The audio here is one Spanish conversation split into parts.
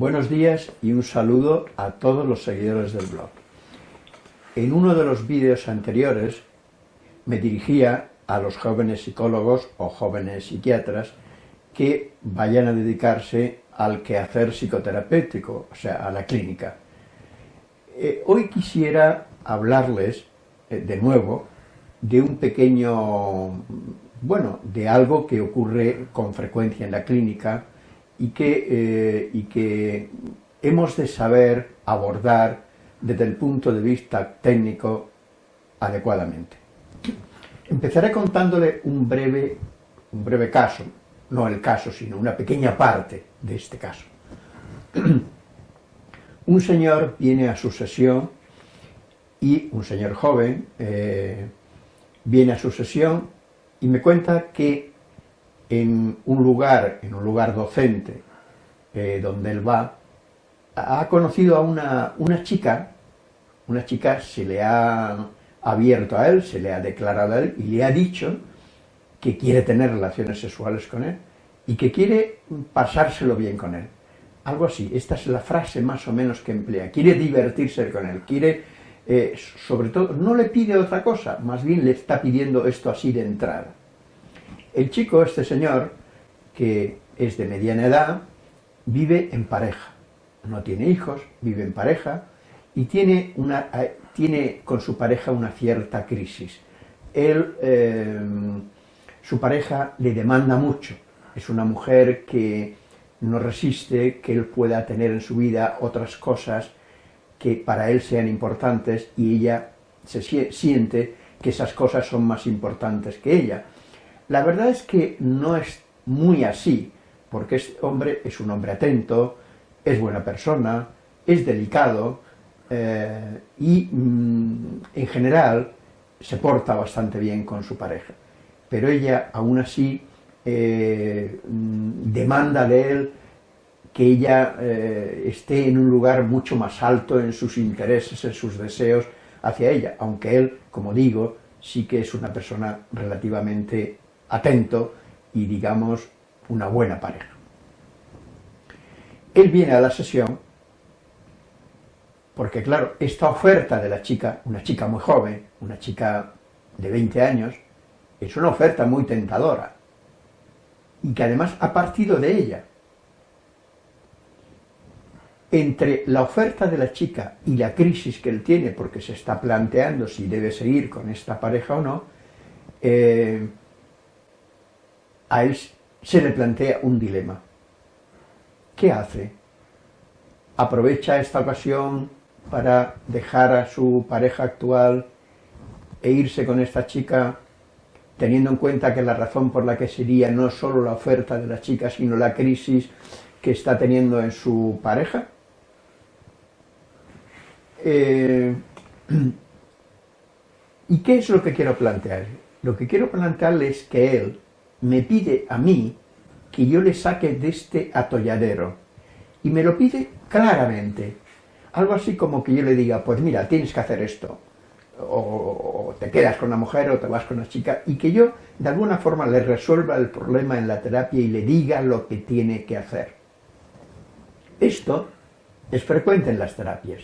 Buenos días y un saludo a todos los seguidores del blog. En uno de los vídeos anteriores me dirigía a los jóvenes psicólogos o jóvenes psiquiatras que vayan a dedicarse al quehacer psicoterapéutico, o sea, a la clínica. Eh, hoy quisiera hablarles eh, de nuevo de un pequeño, bueno, de algo que ocurre con frecuencia en la clínica y que, eh, y que hemos de saber abordar desde el punto de vista técnico adecuadamente. Empezaré contándole un breve, un breve caso, no el caso, sino una pequeña parte de este caso. un señor viene a su sesión y un señor joven eh, viene a su sesión y me cuenta que en un lugar, en un lugar docente, eh, donde él va, ha conocido a una, una, chica, una chica se le ha abierto a él, se le ha declarado a él y le ha dicho que quiere tener relaciones sexuales con él y que quiere pasárselo bien con él. Algo así, esta es la frase más o menos que emplea, quiere divertirse con él, quiere, eh, sobre todo, no le pide otra cosa, más bien le está pidiendo esto así de entrada. El chico, este señor, que es de mediana edad, vive en pareja, no tiene hijos, vive en pareja y tiene, una, eh, tiene con su pareja una cierta crisis. Él, eh, su pareja le demanda mucho, es una mujer que no resiste que él pueda tener en su vida otras cosas que para él sean importantes y ella se siente que esas cosas son más importantes que ella. La verdad es que no es muy así, porque este hombre es un hombre atento, es buena persona, es delicado eh, y mm, en general se porta bastante bien con su pareja. Pero ella aún así eh, mm, demanda de él que ella eh, esté en un lugar mucho más alto en sus intereses, en sus deseos hacia ella, aunque él, como digo, sí que es una persona relativamente atento y, digamos, una buena pareja. Él viene a la sesión porque, claro, esta oferta de la chica, una chica muy joven, una chica de 20 años, es una oferta muy tentadora y que además ha partido de ella. Entre la oferta de la chica y la crisis que él tiene, porque se está planteando si debe seguir con esta pareja o no, eh, a él se le plantea un dilema. ¿Qué hace? ¿Aprovecha esta ocasión para dejar a su pareja actual e irse con esta chica teniendo en cuenta que la razón por la que sería no solo la oferta de la chica, sino la crisis que está teniendo en su pareja? Eh, ¿Y qué es lo que quiero plantear? Lo que quiero plantearle es que él, me pide a mí que yo le saque de este atolladero. Y me lo pide claramente. Algo así como que yo le diga, pues mira, tienes que hacer esto. O, te quedas con la mujer o te vas con la chica. Y que yo, de alguna forma, le resuelva el problema en la terapia y le diga lo que tiene que hacer. Esto es frecuente en las terapias.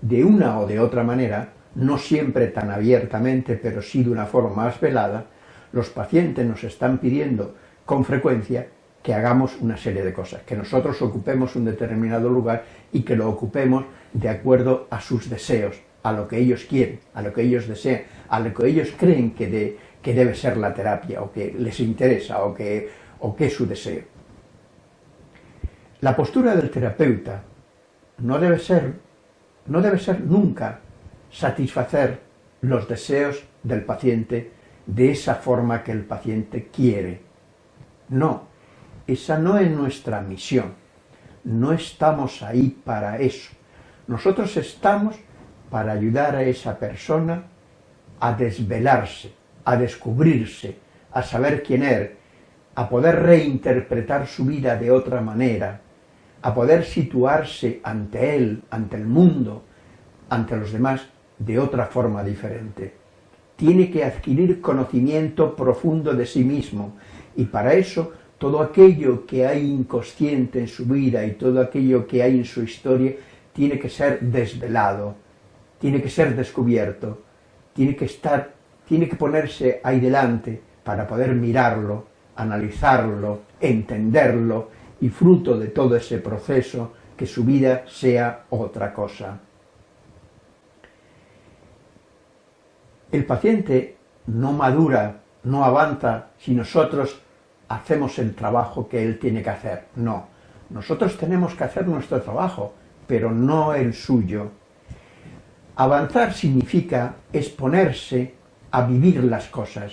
De una o de otra manera, no siempre tan abiertamente, pero sí de una forma más velada, los pacientes nos están pidiendo con frecuencia que hagamos una serie de cosas, que nosotros ocupemos un determinado lugar y que lo ocupemos de acuerdo a sus deseos, a lo que ellos quieren, a lo que ellos desean, a lo que ellos creen que, debe ser la terapia, o que les interesa, o que, es su deseo. La postura del terapeuta no debe ser nunca satisfacer los deseos del paciente de esa forma que el paciente quiere. No, esa no es nuestra misión. No estamos ahí para eso. Nosotros estamos para ayudar a esa persona a desvelarse, a descubrirse, a saber quién es, a poder reinterpretar su vida de otra manera, a poder situarse ante él, ante el mundo, ante los demás, de otra forma diferente tiene que adquirir conocimiento profundo de sí mismo y para eso todo aquello que hay inconsciente en su vida y todo aquello que hay en su historia tiene que ser desvelado, tiene que ser descubierto, tiene que estar, tiene que ponerse ahí delante para poder mirarlo, analizarlo, entenderlo y fruto de todo ese proceso que su vida sea otra cosa. El paciente no madura, no avanza si nosotros hacemos el trabajo que él tiene que hacer. No, nosotros tenemos que hacer nuestro trabajo, pero no el suyo. Avanzar significa exponerse a vivir las cosas,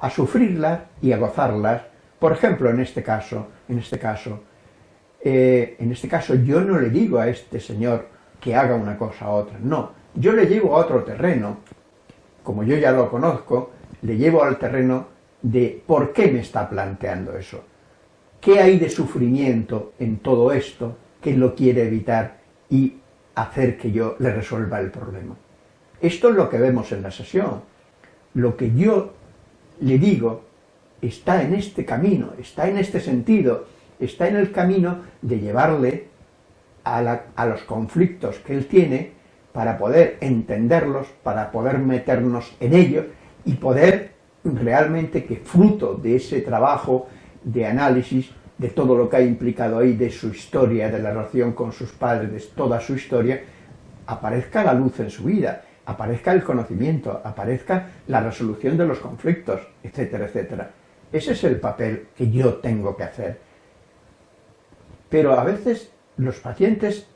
a sufrirlas y a gozarlas. Por ejemplo, en este caso, en este caso, eh, en este caso yo no le digo a este señor que haga una cosa u otra, no, yo le llevo a otro terreno, como yo ya lo conozco, le llevo al terreno de por qué me está planteando eso, qué hay de sufrimiento en todo esto que lo quiere evitar y hacer que yo le resuelva el problema. Esto es lo que vemos en la sesión. Lo que yo le digo está en este camino, está en este sentido, está en el camino de llevarle a, a los conflictos que él tiene para poder entenderlos, para poder meternos en ellos y poder realmente que fruto de ese trabajo de análisis, de todo lo que ha implicado ahí, de su historia, de la relación con sus padres, de toda su historia, aparezca la luz en su vida, aparezca el conocimiento, aparezca la resolución de los conflictos, etcétera, etcétera. Ese es el papel que yo tengo que hacer. Pero a veces los pacientes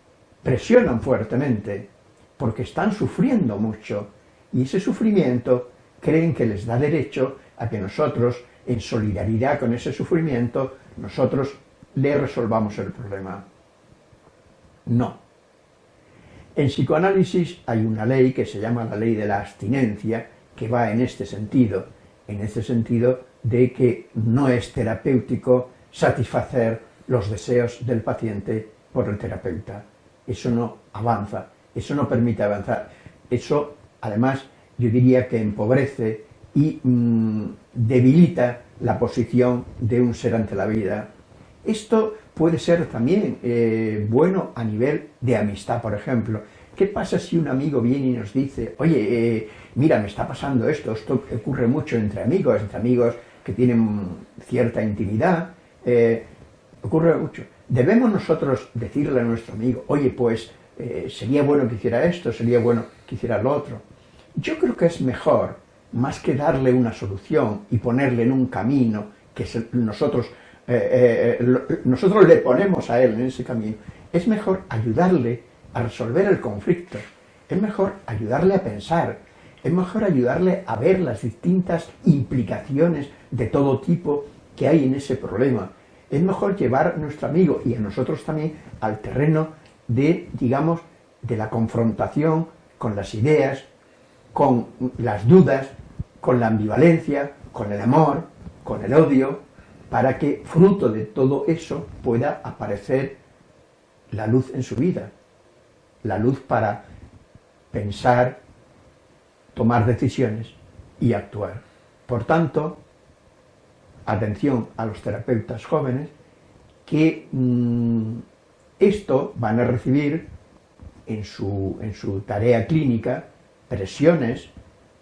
presionan fuertemente porque están sufriendo mucho y ese sufrimiento creen que les da derecho a que nosotros, en solidaridad con ese sufrimiento, nosotros le resolvamos el problema. No. En psicoanálisis hay una ley que se llama la ley de la abstinencia, que va en este sentido, en este sentido de que no es terapéutico satisfacer los deseos del paciente por el terapeuta. Eso no avanza, eso no permite avanzar. Eso, además, yo diría que empobrece y mm, debilita la posición de un ser ante la vida. Esto puede ser también eh, bueno a nivel de amistad, por ejemplo. ¿Qué pasa si un amigo viene y nos dice, oye, eh, mira, me está pasando esto, esto ocurre mucho entre amigos, entre amigos que tienen cierta intimidad, eh, ocurre mucho. Debemos nosotros decirle a nuestro amigo, oye, pues sería bueno que hiciera esto, sería bueno que hiciera lo otro. Yo creo que es mejor, más que darle una solución y ponerle en un camino que nosotros, eh, eh, nosotros le ponemos a él en ese camino, es mejor ayudarle a resolver el conflicto, es mejor ayudarle a pensar, es mejor ayudarle a ver las distintas implicaciones de todo tipo que hay en ese problema. Es mejor llevar a nuestro amigo y a nosotros también al terreno de, digamos, de la confrontación con las ideas, con las dudas, con la ambivalencia, con el amor, con el odio, para que fruto de todo eso pueda aparecer la luz en su vida, la luz para pensar, tomar decisiones y actuar. Por tanto, atención a los terapeutas jóvenes, que mm, esto van a recibir en su, en su tarea clínica presiones,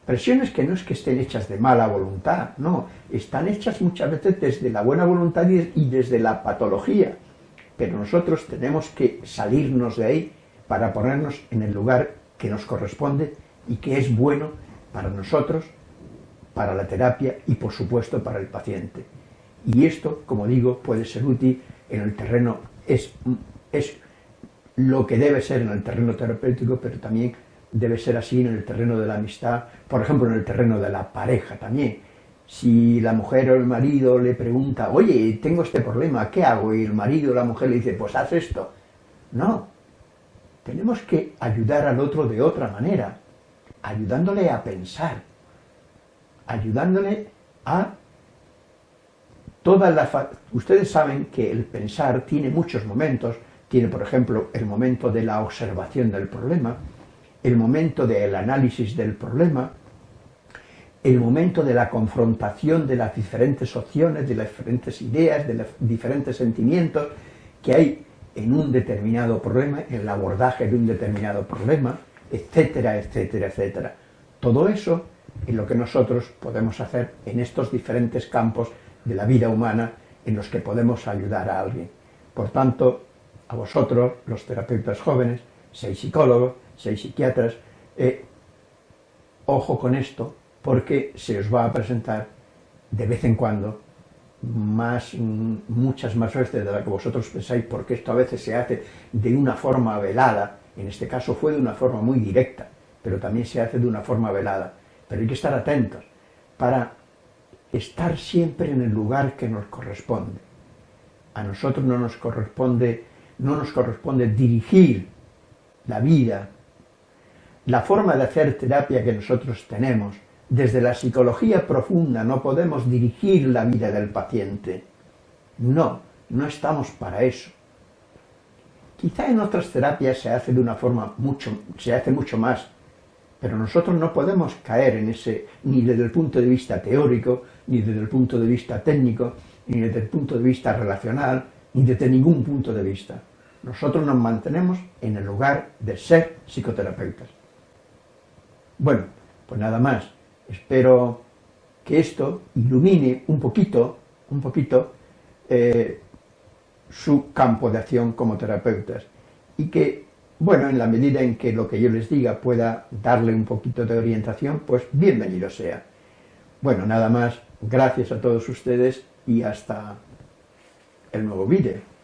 presiones que no es que estén hechas de mala voluntad, no, están hechas muchas veces desde la buena voluntad y desde la patología, pero nosotros tenemos que salirnos de ahí para ponernos en el lugar que nos corresponde y que es bueno para nosotros, para la terapia y por supuesto para el paciente. Y esto, como digo, puede ser útil en el terreno, es, es lo que debe ser en el terreno terapéutico, pero también debe ser así en el terreno de la amistad, por ejemplo en el terreno de la pareja también. Si la mujer o el marido le pregunta, oye, tengo este problema, ¿qué hago? Y el marido o la mujer le dice, pues haz esto. No, tenemos que ayudar al otro de otra manera, ayudándole a pensar, ayudándole a todas las... Ustedes saben que el pensar tiene muchos momentos, tiene por ejemplo el momento de la observación del problema, el momento del análisis del problema, el momento de la confrontación de las diferentes opciones, de las diferentes ideas, de los diferentes sentimientos que hay en un determinado problema, en el abordaje de un determinado problema, etcétera, etcétera, etcétera. Todo eso es lo que nosotros podemos hacer en estos diferentes campos de la vida humana en los que podemos ayudar a alguien. Por tanto, a vosotros, los terapeutas jóvenes, seis psicólogos, seis psiquiatras, eh, ojo con esto, porque se os va a presentar de vez en cuando más, mm, muchas más veces de las que vosotros pensáis, porque esto a veces se hace de una forma velada, en este caso fue de una forma muy directa, pero también se hace de una forma velada. Pero hay que estar atentos para estar siempre en el lugar que nos corresponde. A nosotros no nos corresponde, no nos corresponde dirigir la vida, la forma de hacer terapia que nosotros tenemos. Desde la psicología profunda no podemos dirigir la vida del paciente. No, no estamos para eso. Quizá en otras terapias se hace de una forma mucho, se hace mucho más pero nosotros no podemos caer en ese, ni desde el punto de vista teórico, ni desde el punto de vista técnico, ni desde el punto de vista relacional, desde ningún punto de vista. Nosotros nos mantenemos en el lugar de ser psicoterapeutas. Bueno, pues nada más. Espero que esto ilumine un poquito, un poquito, eh, su campo de acción como terapeutas y que bueno, en la medida en que lo que yo les diga pueda darle un poquito de orientación, pues bienvenido sea. Bueno, nada más, gracias a todos ustedes y hasta el nuevo vídeo.